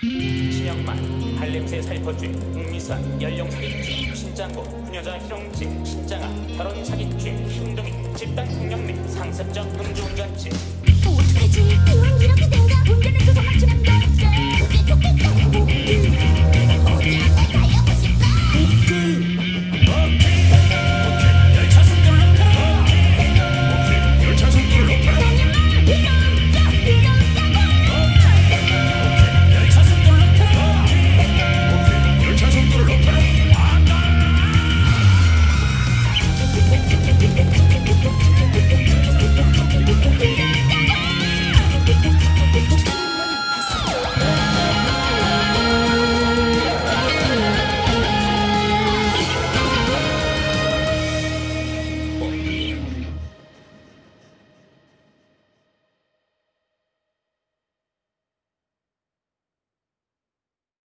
신영만, 발냄새 살포죄, 웅미선, 연령 사기죄, 신장고, 후녀자 희롱죄, 신장아, 결혼 사기죄, 흉동이 집단 폭력및 상습적 음주운전죄